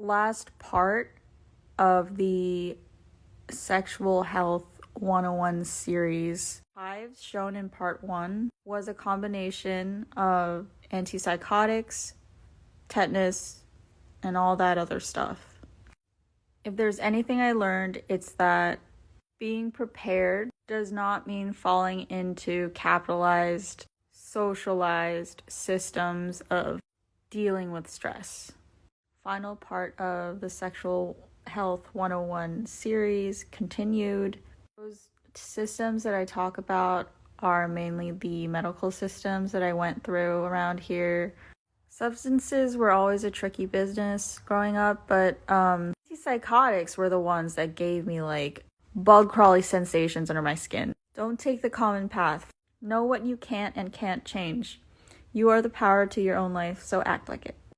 last part of the Sexual Health 101 series. Hives, shown in part one, was a combination of antipsychotics, tetanus, and all that other stuff. If there's anything I learned, it's that being prepared does not mean falling into capitalized, socialized systems of dealing with stress. Final part of the Sexual Health 101 series continued. Those systems that I talk about are mainly the medical systems that I went through around here. Substances were always a tricky business growing up, but um, psychotics were the ones that gave me like bug crawly sensations under my skin. Don't take the common path. Know what you can't and can't change. You are the power to your own life, so act like it.